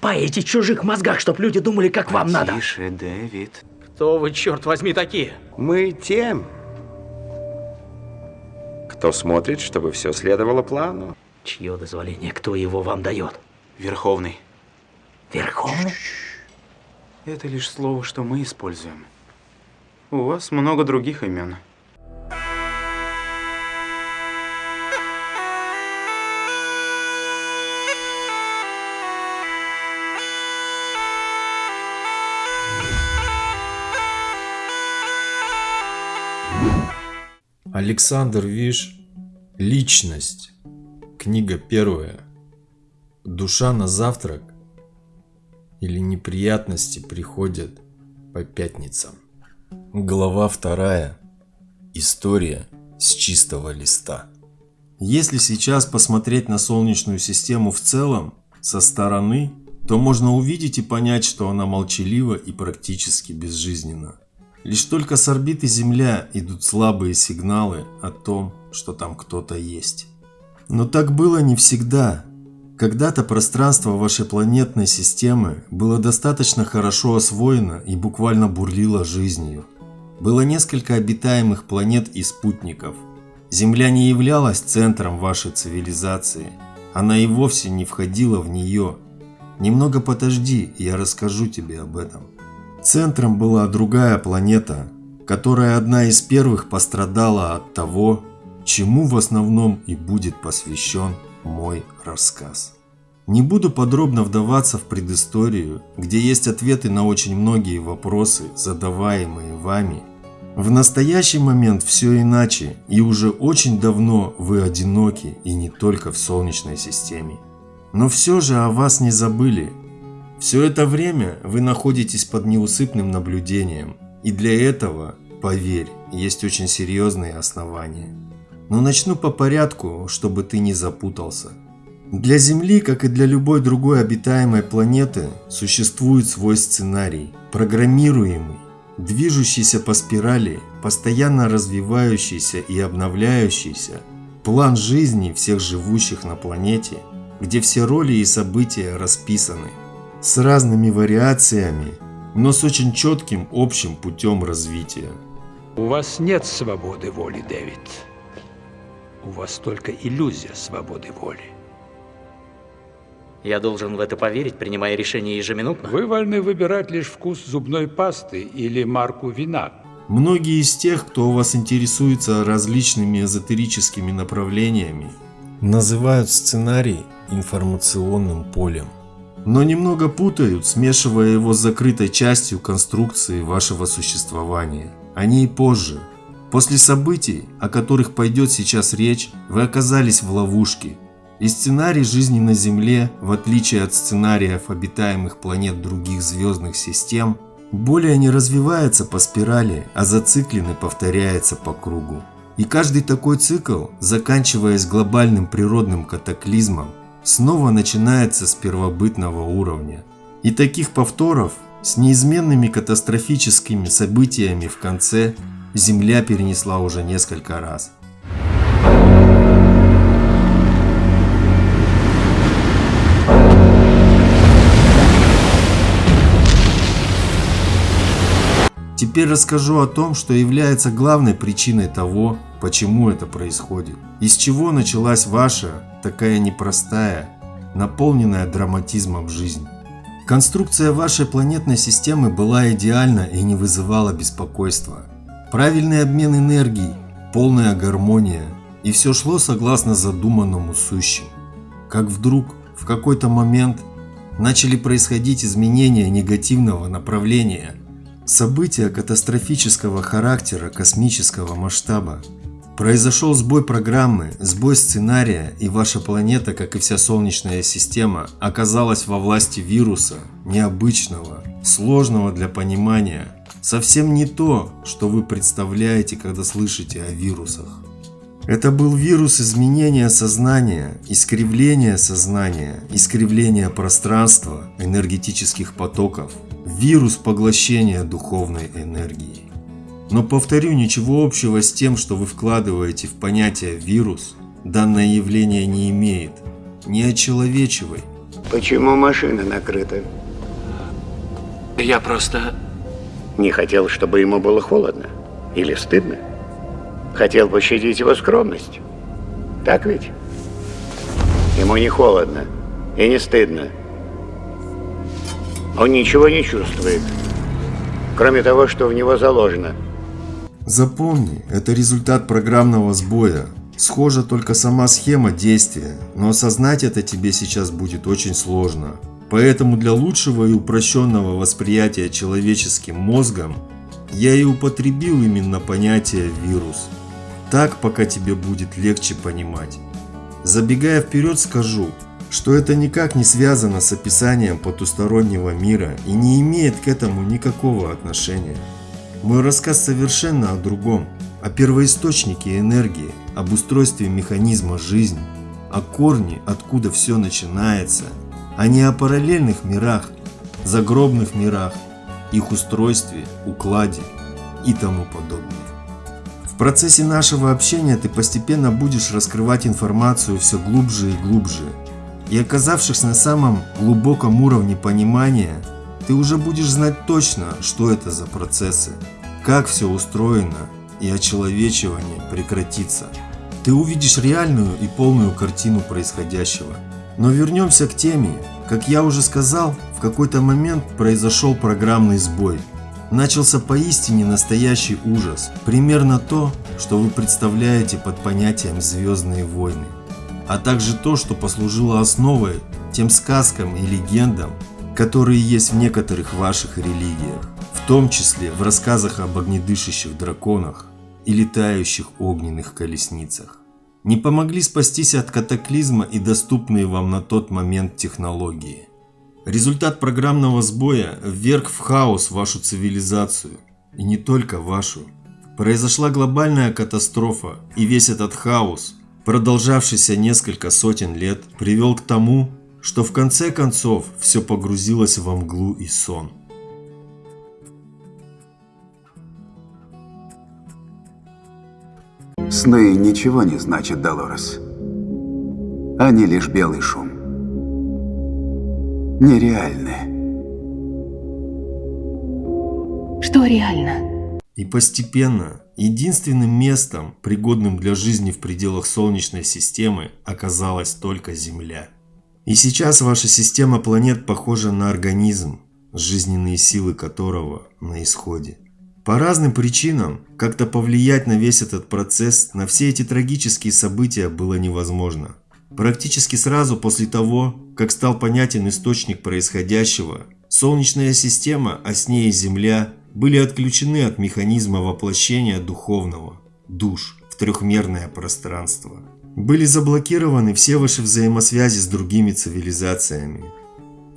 Паете чужих мозгах, чтоб люди думали, как вам надо. Тише, Дэвид. Кто вы, черт возьми, такие? Мы тем, кто смотрит, чтобы все следовало плану. Чье дозволение? Кто его вам дает? Верховный. Верховный? Это лишь слово, что мы используем. У вас много других имен. Александр Виш Личность. Книга первая. Душа на завтрак или неприятности приходят по пятницам. Глава вторая. История с чистого листа. Если сейчас посмотреть на Солнечную систему в целом, со стороны, то можно увидеть и понять, что она молчалива и практически безжизненна. Лишь только с орбиты Земля идут слабые сигналы о том, что там кто-то есть. Но так было не всегда. Когда-то пространство вашей планетной системы было достаточно хорошо освоено и буквально бурлило жизнью. Было несколько обитаемых планет и спутников. Земля не являлась центром вашей цивилизации. Она и вовсе не входила в нее. Немного подожди, я расскажу тебе об этом. Центром была другая планета, которая одна из первых пострадала от того, чему в основном и будет посвящен мой рассказ. Не буду подробно вдаваться в предысторию, где есть ответы на очень многие вопросы, задаваемые вами. В настоящий момент все иначе, и уже очень давно вы одиноки и не только в Солнечной системе. Но все же о вас не забыли, все это время вы находитесь под неусыпным наблюдением, и для этого, поверь, есть очень серьезные основания. Но начну по порядку, чтобы ты не запутался. Для Земли, как и для любой другой обитаемой планеты, существует свой сценарий, программируемый, движущийся по спирали, постоянно развивающийся и обновляющийся, план жизни всех живущих на планете, где все роли и события расписаны с разными вариациями, но с очень четким общим путем развития. У вас нет свободы воли, Дэвид. У вас только иллюзия свободы воли. Я должен в это поверить, принимая решение ежеминутно? Вы вольны выбирать лишь вкус зубной пасты или марку вина. Многие из тех, кто у вас интересуется различными эзотерическими направлениями, называют сценарий информационным полем но немного путают, смешивая его с закрытой частью конструкции вашего существования. Они и позже. После событий, о которых пойдет сейчас речь, вы оказались в ловушке. И сценарий жизни на Земле, в отличие от сценариев обитаемых планет других звездных систем, более не развивается по спирали, а зациклен и повторяется по кругу. И каждый такой цикл, заканчиваясь глобальным природным катаклизмом, снова начинается с первобытного уровня. И таких повторов с неизменными катастрофическими событиями в конце Земля перенесла уже несколько раз. Теперь расскажу о том, что является главной причиной того, почему это происходит. Из чего началась ваша, такая непростая, наполненная драматизмом жизнь. Конструкция вашей планетной системы была идеальна и не вызывала беспокойства. Правильный обмен энергий, полная гармония, и все шло согласно задуманному сущим. Как вдруг, в какой-то момент, начали происходить изменения негативного направления – События катастрофического характера космического масштаба. Произошел сбой программы, сбой сценария, и ваша планета, как и вся Солнечная система, оказалась во власти вируса, необычного, сложного для понимания. Совсем не то, что вы представляете, когда слышите о вирусах. Это был вирус изменения сознания, искривления сознания, искривления пространства, энергетических потоков, вирус поглощения духовной энергии. Но повторю, ничего общего с тем, что вы вкладываете в понятие «вирус», данное явление не имеет. Не очеловечивай. Почему машина накрыта? Я просто... Не хотел, чтобы ему было холодно? Или стыдно? Хотел пощадить его скромность? Так ведь? Ему не холодно и не стыдно. Он ничего не чувствует, кроме того, что в него заложено. Запомни, это результат программного сбоя. Схожа только сама схема действия, но осознать это тебе сейчас будет очень сложно. Поэтому для лучшего и упрощенного восприятия человеческим мозгом я и употребил именно понятие «вирус». Так, пока тебе будет легче понимать. Забегая вперед, скажу, что это никак не связано с описанием потустороннего мира и не имеет к этому никакого отношения. Мой рассказ совершенно о другом, о первоисточнике энергии, об устройстве механизма жизни, о корне, откуда все начинается, а не о параллельных мирах, загробных мирах, их устройстве, укладе и тому подобное. В процессе нашего общения ты постепенно будешь раскрывать информацию все глубже и глубже, и оказавшись на самом глубоком уровне понимания, ты уже будешь знать точно, что это за процессы, как все устроено и очеловечивание прекратится. Ты увидишь реальную и полную картину происходящего. Но вернемся к теме. Как я уже сказал, в какой-то момент произошел программный сбой. Начался поистине настоящий ужас. Примерно то, что вы представляете под понятием «звездные войны». А также то, что послужило основой тем сказкам и легендам, которые есть в некоторых ваших религиях, в том числе в рассказах об огнедышащих драконах и летающих огненных колесницах. Не помогли спастись от катаклизма и доступные вам на тот момент технологии. Результат программного сбоя вверг в хаос вашу цивилизацию, и не только вашу. Произошла глобальная катастрофа, и весь этот хаос, продолжавшийся несколько сотен лет, привел к тому, что в конце концов все погрузилось во мглу и сон. Сны ничего не значат, Долорес. Они лишь белый шум. Нереальны. Что реально? И постепенно единственным местом, пригодным для жизни в пределах Солнечной системы, оказалась только Земля. И сейчас ваша система планет похожа на организм, жизненные силы которого на исходе. По разным причинам как-то повлиять на весь этот процесс, на все эти трагические события было невозможно. Практически сразу после того, как стал понятен источник происходящего, Солнечная система, а с ней и Земля, были отключены от механизма воплощения духовного, душ, в трехмерное пространство. Были заблокированы все ваши взаимосвязи с другими цивилизациями.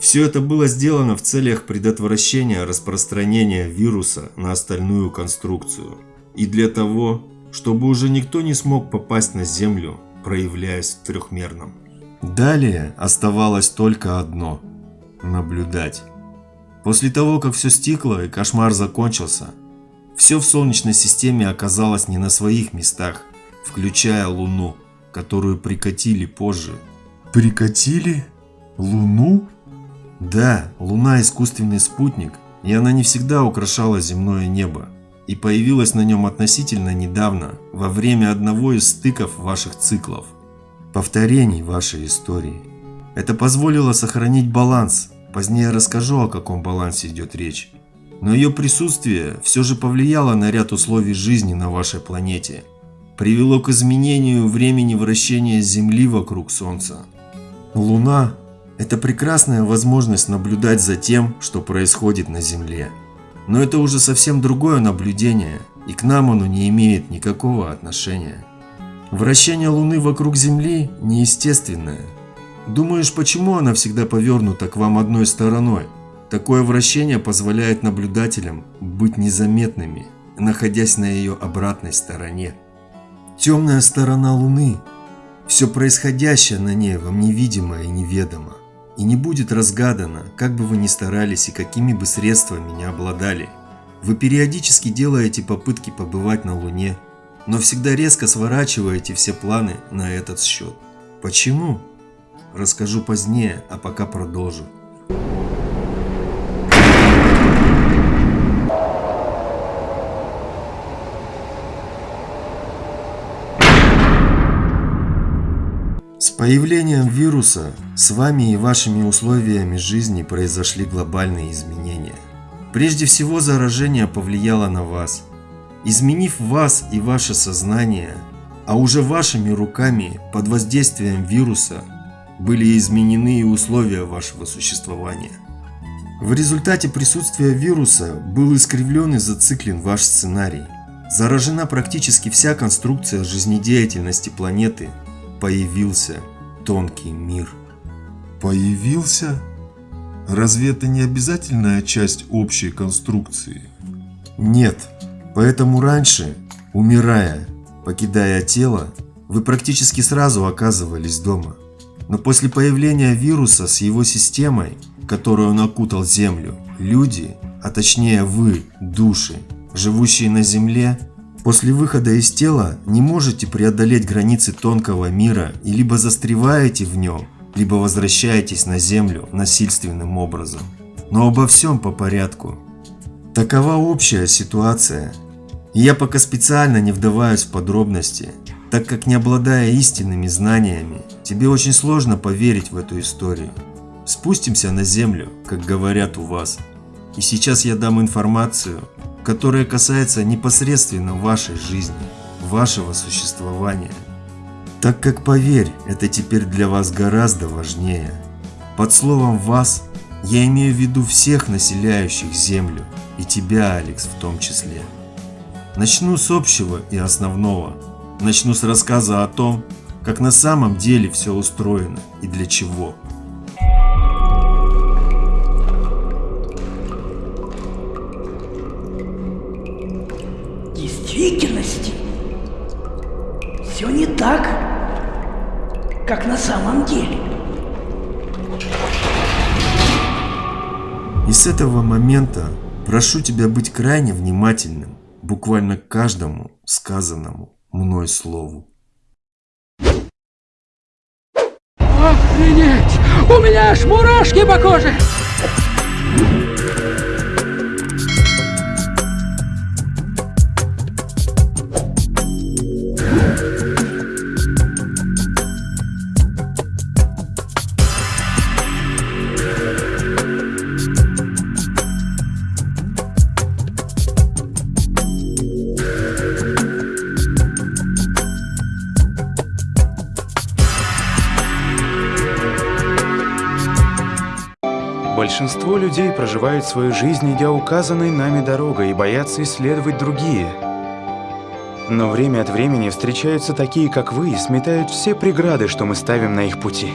Все это было сделано в целях предотвращения распространения вируса на остальную конструкцию. И для того, чтобы уже никто не смог попасть на Землю, проявляясь в трехмерном. Далее оставалось только одно – наблюдать. После того, как все стекло и кошмар закончился, все в Солнечной системе оказалось не на своих местах, включая Луну, которую прикатили позже. Прикатили? Луну? Да, Луна искусственный спутник, и она не всегда украшала земное небо, и появилась на нем относительно недавно, во время одного из стыков ваших циклов, повторений вашей истории. Это позволило сохранить баланс, позднее расскажу, о каком балансе идет речь. Но ее присутствие все же повлияло на ряд условий жизни на вашей планете, привело к изменению времени вращения Земли вокруг Солнца. Луна – это прекрасная возможность наблюдать за тем, что происходит на Земле. Но это уже совсем другое наблюдение, и к нам оно не имеет никакого отношения. Вращение Луны вокруг Земли неестественное. Думаешь, почему она всегда повернута к вам одной стороной? Такое вращение позволяет наблюдателям быть незаметными, находясь на ее обратной стороне. Темная сторона Луны. Все происходящее на ней вам невидимо и неведомо. И не будет разгадано, как бы вы ни старались и какими бы средствами не обладали. Вы периодически делаете попытки побывать на Луне, но всегда резко сворачиваете все планы на этот счет. Почему? расскажу позднее, а пока продолжу. Появлением вируса с вами и вашими условиями жизни произошли глобальные изменения. Прежде всего заражение повлияло на вас. Изменив вас и ваше сознание, а уже вашими руками под воздействием вируса были изменены и условия вашего существования. В результате присутствия вируса был искривлен и зациклен ваш сценарий. Заражена практически вся конструкция жизнедеятельности планеты. Появился тонкий мир. Появился? Разве это не обязательная часть общей конструкции? Нет, поэтому раньше, умирая, покидая тело, вы практически сразу оказывались дома. Но после появления вируса с его системой, которую он окутал Землю, люди, а точнее вы, души, живущие на Земле, после выхода из тела не можете преодолеть границы тонкого мира и либо застреваете в нем, либо возвращаетесь на Землю насильственным образом. Но обо всем по порядку. Такова общая ситуация. И я пока специально не вдаваюсь в подробности, так как не обладая истинными знаниями, тебе очень сложно поверить в эту историю. Спустимся на землю, как говорят у вас. И сейчас я дам информацию, которая касается непосредственно вашей жизни, вашего существования. Так как, поверь, это теперь для вас гораздо важнее. Под словом «вас» я имею в виду всех населяющих Землю, и тебя, Алекс, в том числе. Начну с общего и основного. Начну с рассказа о том, как на самом деле все устроено и для чего. Как на самом деле. И с этого момента прошу тебя быть крайне внимательным буквально к каждому сказанному мной слову. Охренеть! У меня аж мурашки по коже! Большинство людей проживают свою жизнь, идя указанной нами дорогой, и боятся исследовать другие. Но время от времени встречаются такие, как вы, и сметают все преграды, что мы ставим на их пути.